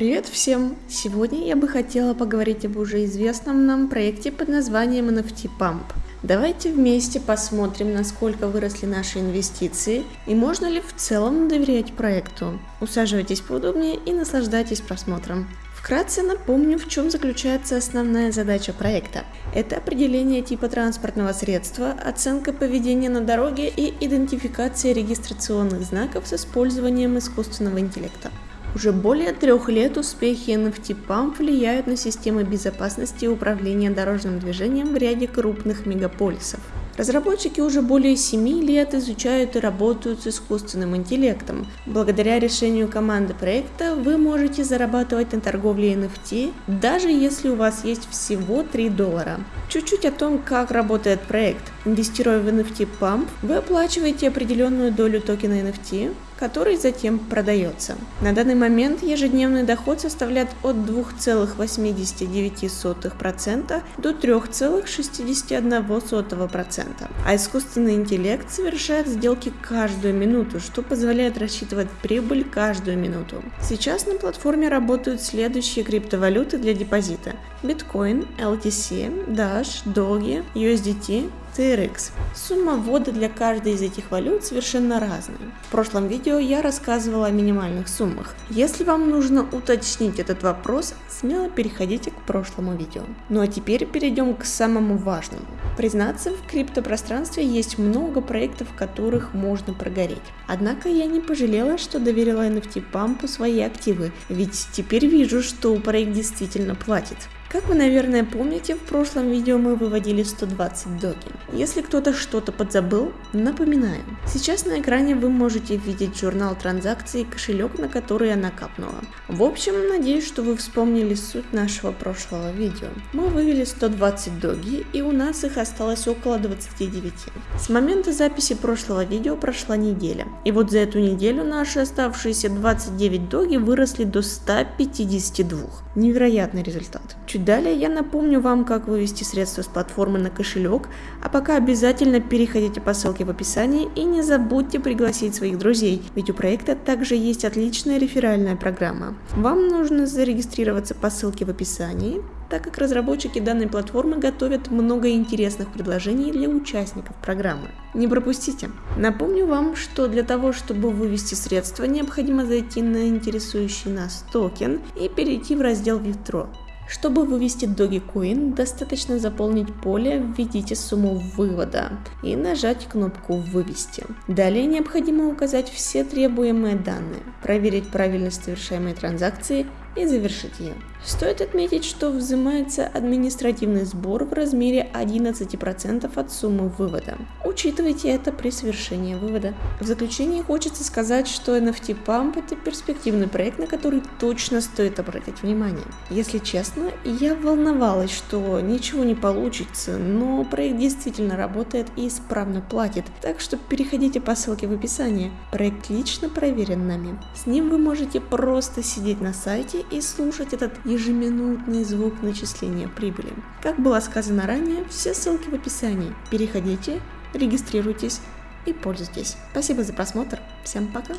Привет всем! Сегодня я бы хотела поговорить об уже известном нам проекте под названием NFT Pump. Давайте вместе посмотрим, насколько выросли наши инвестиции и можно ли в целом доверять проекту. Усаживайтесь поудобнее и наслаждайтесь просмотром. Вкратце напомню, в чем заключается основная задача проекта. Это определение типа транспортного средства, оценка поведения на дороге и идентификация регистрационных знаков с использованием искусственного интеллекта. Уже более трех лет успехи NFT Pump влияют на системы безопасности и управления дорожным движением в ряде крупных мегаполисов. Разработчики уже более 7 лет изучают и работают с искусственным интеллектом. Благодаря решению команды проекта вы можете зарабатывать на торговле NFT, даже если у вас есть всего 3 доллара. Чуть-чуть о том, как работает проект. Инвестируя в NFT Pump, вы оплачиваете определенную долю токена NFT, который затем продается. На данный момент ежедневный доход составляет от 2,89% до 3,61%, а искусственный интеллект совершает сделки каждую минуту, что позволяет рассчитывать прибыль каждую минуту. Сейчас на платформе работают следующие криптовалюты для депозита. Биткоин, LTC, Dash, Doge, USDT, TRX. Сумма ввода для каждой из этих валют совершенно разная. В прошлом видео я рассказывала о минимальных суммах. Если вам нужно уточнить этот вопрос, смело переходите к прошлому видео. Ну а теперь перейдем к самому важному. Признаться, в криптопространстве есть много проектов, в которых можно прогореть. Однако я не пожалела, что доверила NFT Pump свои активы, ведь теперь вижу, что проект действительно платит. Как вы, наверное, помните, в прошлом видео мы выводили 120 доги. Если кто-то что-то подзабыл, напоминаю. Сейчас на экране вы можете видеть журнал транзакций и кошелек, на который я накапнула. В общем, надеюсь, что вы вспомнили суть нашего прошлого видео. Мы вывели 120 доги, и у нас их осталось около 29. С момента записи прошлого видео прошла неделя. И вот за эту неделю наши оставшиеся 29 доги выросли до 152. Невероятный результат. Чуть Чуть далее я напомню вам, как вывести средства с платформы на кошелек, а пока обязательно переходите по ссылке в описании и не забудьте пригласить своих друзей, ведь у проекта также есть отличная реферальная программа. Вам нужно зарегистрироваться по ссылке в описании, так как разработчики данной платформы готовят много интересных предложений для участников программы. Не пропустите! Напомню вам, что для того, чтобы вывести средства, необходимо зайти на интересующий нас токен и перейти в раздел Withdraw. Чтобы вывести Dogecoin, достаточно заполнить поле «Введите сумму вывода» и нажать кнопку «Вывести». Далее необходимо указать все требуемые данные, проверить правильность совершаемой транзакции и завершить ее. Стоит отметить, что взимается административный сбор в размере 11% от суммы вывода. Учитывайте это при совершении вывода. В заключение хочется сказать, что NFT Pump это перспективный проект, на который точно стоит обратить внимание. Если честно, я волновалась, что ничего не получится, но проект действительно работает и исправно платит, так что переходите по ссылке в описании. Проект лично проверен нами. С ним вы можете просто сидеть на сайте и слушать этот ежеминутный звук начисления прибыли. Как было сказано ранее, все ссылки в описании. Переходите, регистрируйтесь и пользуйтесь. Спасибо за просмотр. Всем пока.